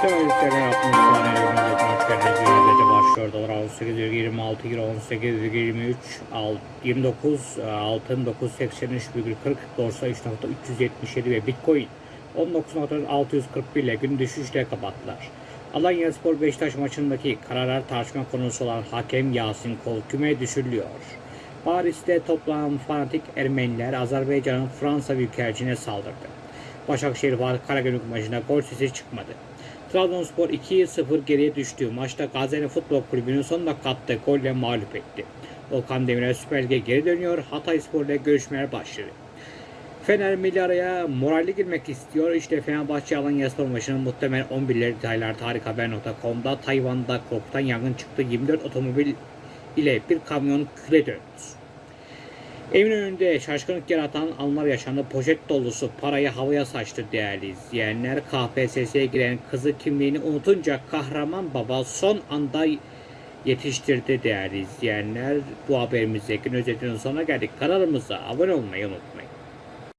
Söyleyecekler 60 saniye önünde transferiniz yönetece başlıyor. Dolar 18,26 euro 18,23 al- 29 e, altın 983,40 borsa 3.377 ve bitcoin 19.641 ile gün düşüşle kapattılar. Alanya Spor Beşiktaş maçındaki kararlar tartışma konusu olan hakem Yasin Kol küme düşürülüyor. Paris'te toplanan fanatik Ermeniler Azerbaycan'ın Fransa Büyükelçine saldırdı. Başakşehir Karagümrük maçında gol sesi çıkmadı. Trabzonspor 2-0 geriye düştüğü maçta Gaziantep Futbol Kulübü'nün son dakika attığı golle mağlup etti. Volkan Demirel Süper Lig'e geri dönüyor. Hatay Spor ile görüşmeler başladı. Fener milli araya moralli girmek istiyor. İşte Fenerbahçe Alanya Spor maçının muhtemel 11'leri detaylar tarikhaber.com'da Tayvan'da korkutan yangın çıktı. 24 otomobil ile bir kamyon küle döndü. Evin önünde şaşkınlık yaratan anlar yaşandı. Poşet dolusu parayı havaya saçtı değerli izleyenler. KPSS'ye giren kızı kimliğini unutunca kahraman baba son anda yetiştirdi değerli izleyenler. Bu haberimizdeki özetinin sonuna geldik. Kanalımıza abone olmayı unutmayın.